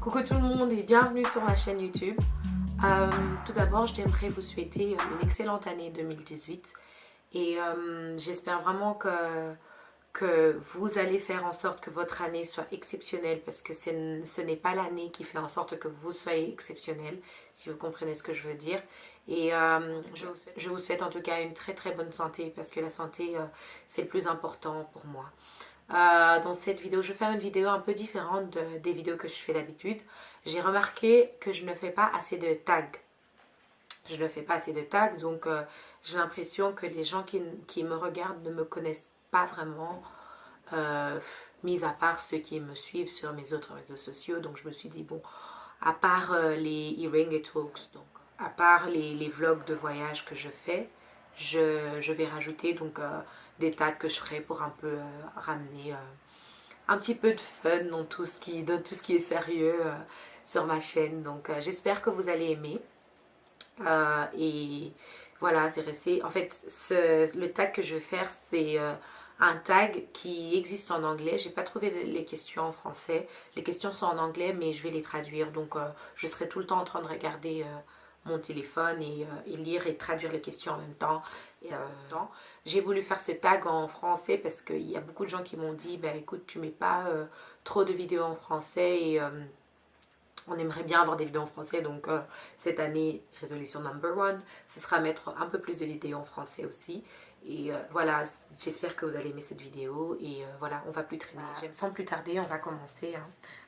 Coucou tout le monde et bienvenue sur ma chaîne YouTube. Euh, tout d'abord, j'aimerais vous souhaiter une excellente année 2018 et euh, j'espère vraiment que, que vous allez faire en sorte que votre année soit exceptionnelle parce que ce n'est pas l'année qui fait en sorte que vous soyez exceptionnel, si vous comprenez ce que je veux dire. Et euh, je, vous souhaite, en tout cas une très très bonne santé parce que la santé c'est le plus important pour moi. Euh, dans cette vidéo, je vais faire une vidéo un peu différente des vidéos que je fais d'habitude. J'ai remarqué que je ne fais pas assez de tags. Je ne fais pas assez de tags, donc euh, j'ai l'impression que les gens qui, me regardent ne me connaissent pas vraiment, euh, mis à part ceux qui me suivent sur mes autres réseaux sociaux. Donc je me suis dit, bon, à part les e-ring talks, donc à part les, vlogs de voyage que je fais, je, vais rajouter donc des tags que je ferai pour un peu euh, ramener euh, un petit peu de fun dans tout ce qui, est sérieux euh, sur ma chaîne. Donc j'espère que vous allez aimer. et voilà, c'est resté. En fait, ce, le tag que je vais faire, c'est un tag qui existe en anglais. J'ai pas trouvé les questions en français. Les questions sont en anglais, mais je vais les traduire. Donc, je serai tout le temps en train de regarder mon téléphone et, et, lire et traduire les questions en même temps. Euh, j'ai voulu faire ce tag en français parce qu'il y a beaucoup de gens qui m'ont dit ben écoute tu mets pas euh, trop de vidéos en français et euh, on aimerait bien avoir des vidéos en français donc cette année résolution number one ce sera mettre un peu plus de vidéos en français aussi et voilà j'espère que vous allez aimer cette vidéo et voilà on va plus traîner sans plus tarder on va commencer hein.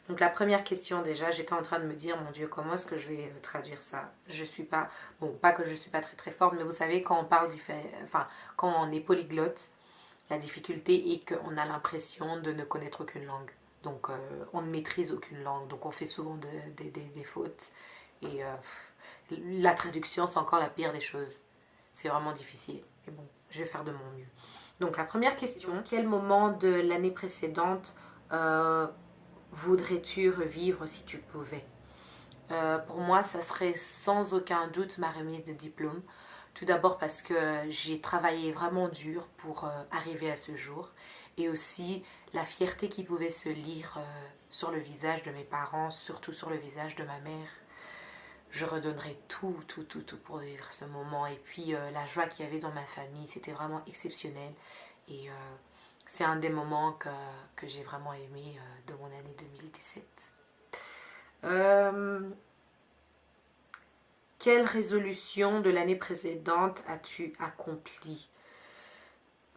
Donc la première question déjà, j'étais en train de me dire, mon Dieu, comment est-ce que je vais euh, traduire ça? Je suis pas, bon, pas que je suis pas très très forte, mais vous savez, quand on parle, enfin, quand on est polyglotte, la difficulté est qu'on a l'impression de ne connaître aucune langue. Donc euh, on ne maîtrise aucune langue, donc on fait souvent des fautes. Et euh, la traduction, c'est encore la pire des choses. C'est vraiment difficile. Et bon, je vais faire de mon mieux. Donc la première question, quel moment de l'année précédente voudrais-tu revivre si tu pouvais? Euh, Pour moi, ça serait sans aucun doute ma remise de diplôme. Tout d'abord parce que j'ai travaillé vraiment dur pour euh, arriver à ce jour. Et aussi la fierté qui pouvait se lire euh, sur le visage de mes parents, surtout sur le visage de ma mère. Je redonnerai tout, tout, tout, tout pour vivre ce moment. Et puis la joie qu'il y avait dans ma famille, c'était vraiment exceptionnel. Et c'est un des moments que, j'ai vraiment aimé euh, de mon année 2017. Euh, quelle résolution de l'année précédente as-tu accompli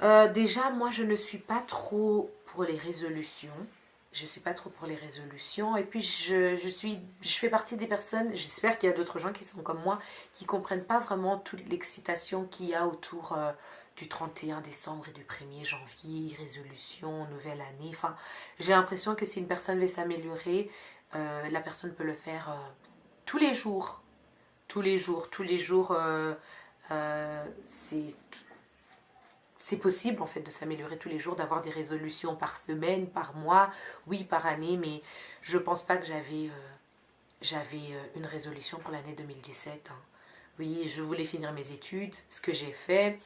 euh, Déjà, moi, je ne suis pas trop pour les résolutions. Je ne suis pas trop pour les résolutions. Et puis, je, suis, je fais partie des personnes, j'espère qu'il y a d'autres gens qui sont comme moi, qui ne comprennent pas vraiment toute l'excitation qu'il y a autour du 31 décembre et du 1er janvier, résolution, nouvelle année. Enfin, j'ai l'impression que si une personne veut s'améliorer, euh, la personne peut le faire euh, tous les jours. Tous les jours, tous les jours, euh, c'est possible en fait de s'améliorer tous les jours, d'avoir des résolutions par semaine, par mois, oui par année, mais je pense pas que j'avais j'avais une résolution pour l'année 2017. Hein. Oui, je voulais finir mes études, ce que j'ai fait,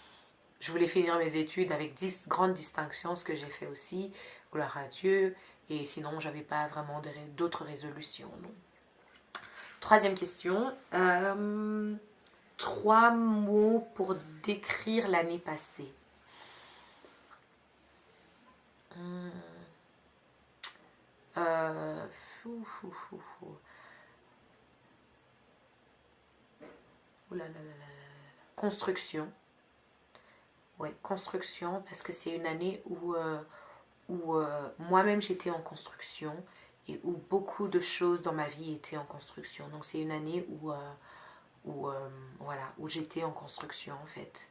je voulais finir mes études avec 10 grandes distinctions, ce que j'ai fait aussi, gloire à Dieu. Et sinon, j'avais pas vraiment d'autres résolutions. Troisième question. Euh, trois mots pour décrire l'année passée. Construction construction, parce que c'est une année où, euh, où euh, moi-même j'étais en construction et où beaucoup de choses dans ma vie étaient en construction. Donc c'est une année où, euh, où, voilà, où j'étais en construction en fait.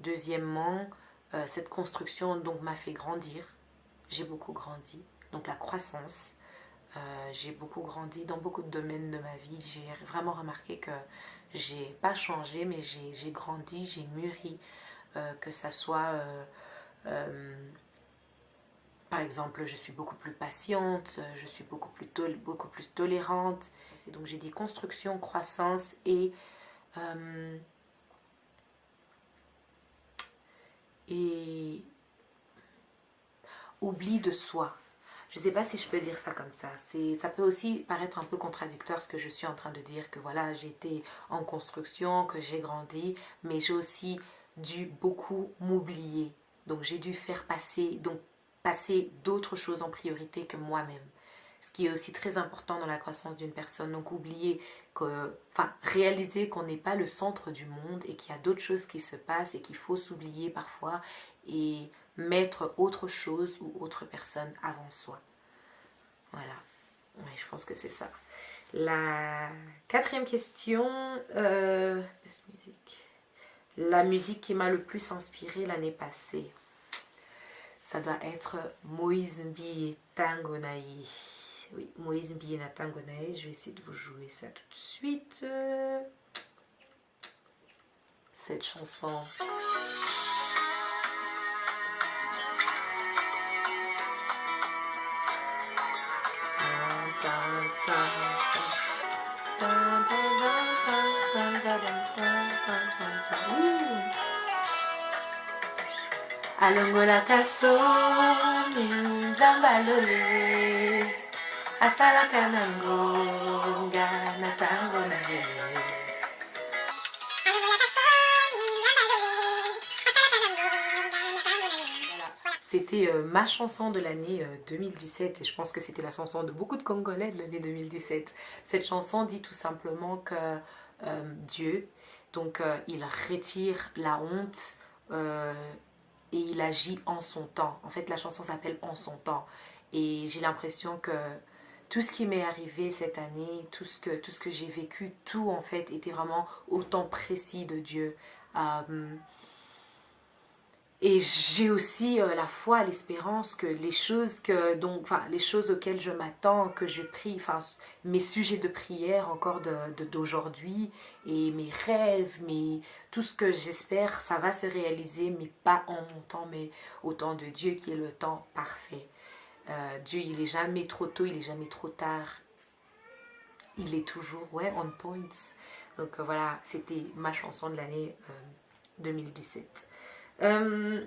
Deuxièmement, cette construction donc m'a fait grandir. J'ai beaucoup grandi. Donc la croissance. j'ai beaucoup grandi dans beaucoup de domaines de ma vie. J'ai vraiment remarqué que j'ai pas changé, mais j'ai grandi, j'ai mûri. Euh, que ça soit, euh, euh, par exemple, je suis beaucoup plus patiente, je suis beaucoup plus, beaucoup plus tolérante. Donc j'ai dit construction, croissance et oubli de soi. Je sais pas si je peux dire ça comme ça. Ça peut aussi paraître un peu contradictoire ce que je suis en train de dire, que voilà, j'ai été en construction, que j'ai grandi, mais j'ai aussi dû beaucoup m'oublier. Donc j'ai dû faire passer, donc passer d'autres choses en priorité que moi-même. Ce qui est aussi très important dans la croissance d'une personne. Donc oublier que, enfin réaliser qu'on n'est pas le centre du monde et qu'il y a d'autres choses qui se passent et qu'il faut s'oublier parfois et mettre autre chose ou autre personne avant soi. Voilà. je pense que c'est ça. La quatrième question, euh, la musique qui m'a le plus inspiré l'année passée, ça doit être Moïse Mbi Tangonaï. Oui, Moïse Mbi Tangonaï. Je vais essayer de vous jouer ça tout de suite. Cette chanson. Asalaka na ntango na ye. C'était euh, ma chanson de l'année 2017 euh, et je pense que c'était la chanson de beaucoup de Congolais de l'année 2017. Cette chanson dit tout simplement que euh, Dieu, donc il retire la honte et il agit en son temps. En fait, la chanson s'appelle En son temps. Et j'ai l'impression que tout ce qui m'est arrivé cette année, tout ce que, tout ce que j'ai vécu, tout en fait était vraiment au temps précis de Dieu. Euh, et j'ai aussi euh, la foi, l'espérance que les choses que donc, enfin, les choses auxquelles je m'attends, que je prie, enfin, mes sujets de prière encore d'aujourd'hui et mes rêves, mes, tout ce que j'espère, ça va se réaliser, mais pas en mon temps, mais au temps de Dieu qui est le temps parfait. Euh, Dieu, il est jamais trop tôt, il est jamais trop tard. Il est toujours, ouais, on point. Donc euh, voilà, c'était ma chanson de l'année 2017. Euh,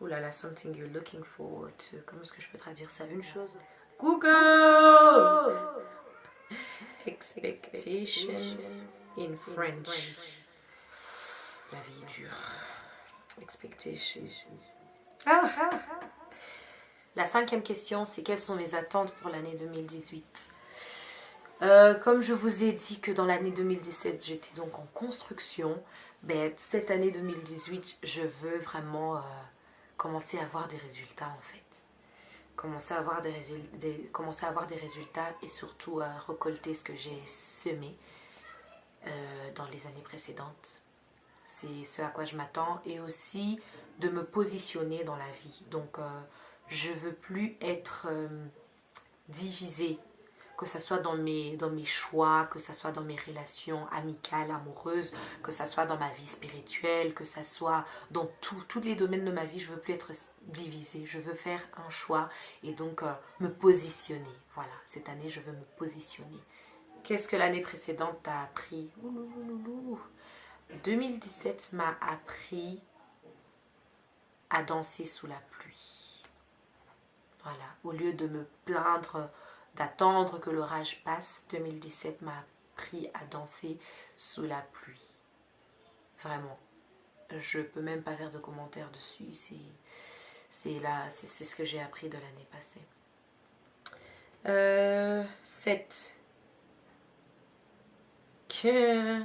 oh là là, something you're looking forward to. Comment est-ce que je peux traduire ça? Une chose? Google Expectations in French. La vie est dure. Expectations. Ah, ah, ah. La cinquième question, c'est quelles sont mes attentes pour l'année 2018 euh, comme je vous ai dit que dans l'année 2017, j'étais donc en construction, ben, cette année 2018, je veux vraiment euh, commencer à avoir des résultats en fait. Commencer à, avoir des, résultats et surtout à récolter ce que j'ai semé euh, dans les années précédentes. C'est ce à quoi je m'attends et aussi de me positionner dans la vie. Donc, je veux plus être divisée que ce soit dans mes, dans mes choix, que ce soit dans mes relations amicales, amoureuses, que ce soit dans ma vie spirituelle, que ce soit dans tous les domaines de ma vie, je veux plus être divisée, je veux faire un choix et donc euh, me positionner. Voilà, cette année, je veux me positionner. Qu'est-ce que l'année précédente t'a appris? 2017 m'a appris à danser sous la pluie. Voilà, au lieu de me plaindre d'attendre que l'orage passe, 2017 m'a appris à danser sous la pluie. Vraiment. Je peux même pas faire de commentaires dessus. C'est là, c'est ce que j'ai appris de l'année passée. Euh, 7. Que,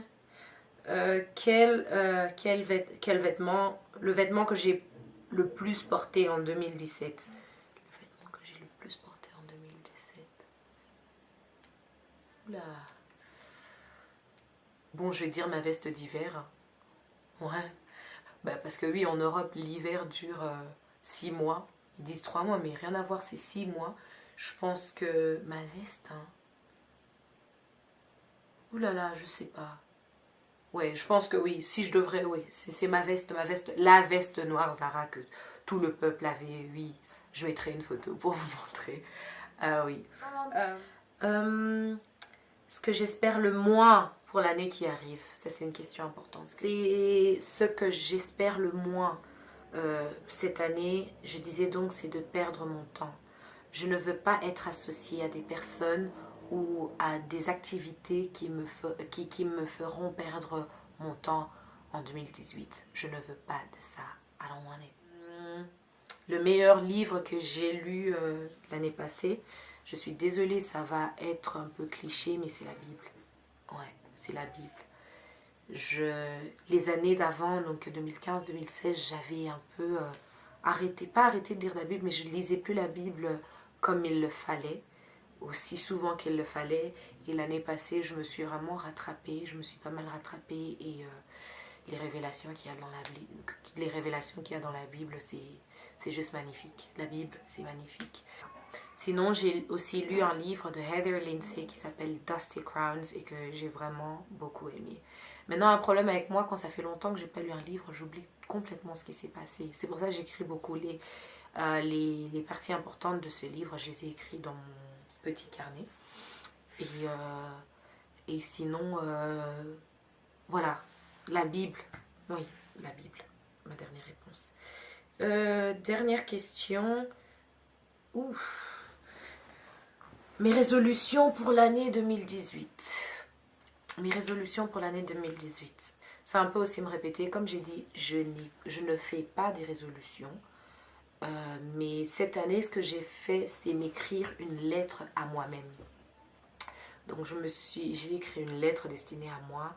euh, quel, euh, quel vêtement, le vêtement que j'ai le plus porté en 2017 Bon, je vais dire ma veste d'hiver. Ouais. Bah, parce que oui, en Europe, l'hiver dure 6 euh, mois. Ils disent 3 mois, mais rien à voir, c'est 6 mois. Je pense que ma veste, hein. Ouh là là, je sais pas. Ouais, je pense que oui, si je devrais, oui, c'est ma veste, ma veste, la veste noire Zara que tout le peuple avait, oui. Je mettrai une photo pour vous montrer. Ah oui. Euh, euh, ce que j'espère le moins pour l'année qui arrive Ça, c'est une question importante. C'est ce que j'espère le moins cette année, je disais donc, c'est de perdre mon temps. Je ne veux pas être associée à des personnes ou à des activités qui me, qui, qui me feront perdre mon temps en 2018. Je ne veux pas de ça. I don't want it. Le meilleur livre que j'ai lu euh, l'année passée, je suis désolée, ça va être un peu cliché, mais c'est la Bible. Ouais, c'est la Bible. Je, les années d'avant, donc 2015-2016, j'avais un peu euh, arrêté, pas arrêté de lire la Bible, mais je ne lisais plus la Bible comme il le fallait, aussi souvent qu'il le fallait. Et l'année passée, je me suis vraiment rattrapée, je me suis pas mal rattrapée et euh, les révélations qu'il y a dans la les révélations qu'il y a dans la Bible, c'est juste magnifique. La Bible, c'est magnifique. Sinon, j'ai aussi lu un livre de Heather Lindsay qui s'appelle Dusty Crowns et que j'ai vraiment beaucoup aimé. Maintenant, un problème avec moi, quand ça fait longtemps que j'ai pas lu un livre, j'oublie complètement ce qui s'est passé. C'est pour ça que j'écris beaucoup les, euh, les, parties importantes de ce livre, je les ai écrites dans mon petit carnet. Et, euh, et sinon, euh, voilà, la Bible. Oui, la Bible, ma dernière réponse. dernière question. Ouf. Mes résolutions pour l'année 2018. Mes résolutions pour l'année 2018. C'est un peu aussi me répéter. Comme j'ai dit, je, ne fais pas des résolutions. Euh, mais cette année, ce que j'ai fait, c'est m'écrire une lettre à moi-même. Donc je me suis, j'ai écrit une lettre destinée à moi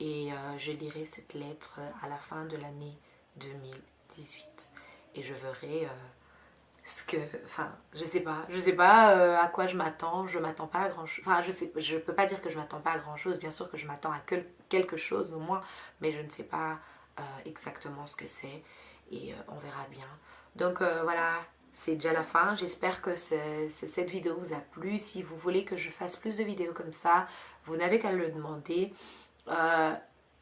et euh, je lirai cette lettre à la fin de l'année 2018. Et je verrai euh, ce que, enfin, je sais pas, je sais pas à quoi je m'attends, je m'attends pas à grand chose, enfin je sais, je peux pas dire que je m'attends pas à grand chose, bien sûr que je m'attends à quelque chose au moins, mais je ne sais pas exactement ce que c'est et on verra bien. Donc euh, voilà, c'est déjà la fin. J'espère que cette vidéo vous a plu. Si vous voulez que je fasse plus de vidéos comme ça, vous n'avez qu'à le demander. Euh,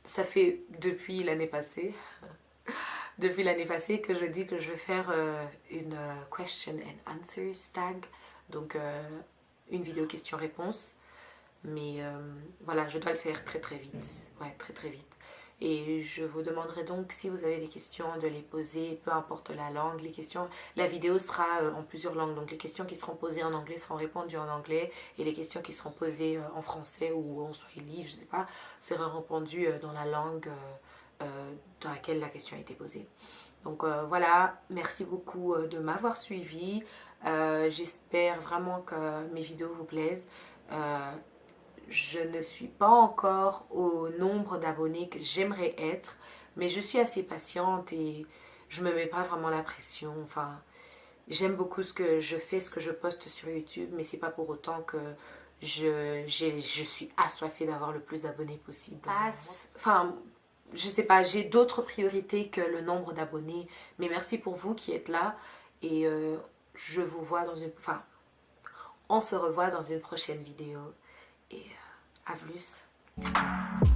ça fait depuis l'année passée, depuis l'année passée que je dis que je vais faire euh, une question and answer tag. Donc une vidéo question-réponse. Mais voilà, je dois le faire très très vite. Ouais, très très vite. Et je vous demanderai donc si vous avez des questions de les poser, peu importe la langue. Les questions, la vidéo sera euh, en plusieurs langues. Donc les questions qui seront posées en anglais seront répondues en anglais. Et les questions qui seront posées euh, en français ou en swahili, je ne sais pas, seront répondues euh, dans la langue dans laquelle la question a été posée. Donc voilà, merci beaucoup de m'avoir suivi. J'espère vraiment que mes vidéos vous plaisent je ne suis pas encore au nombre d'abonnés que j'aimerais être, mais je suis assez patiente et je me mets pas vraiment la pression. Enfin, j'aime beaucoup ce que je fais, ce que je poste sur YouTube, mais c'est pas pour autant que je, je suis assoiffée d'avoir le plus d'abonnés possible. Enfin, je sais pas, j'ai d'autres priorités que le nombre d'abonnés, mais merci pour vous qui êtes là et euh, je vous vois dans une... Enfin, on se revoit dans une prochaine vidéo. Et euh, à plus.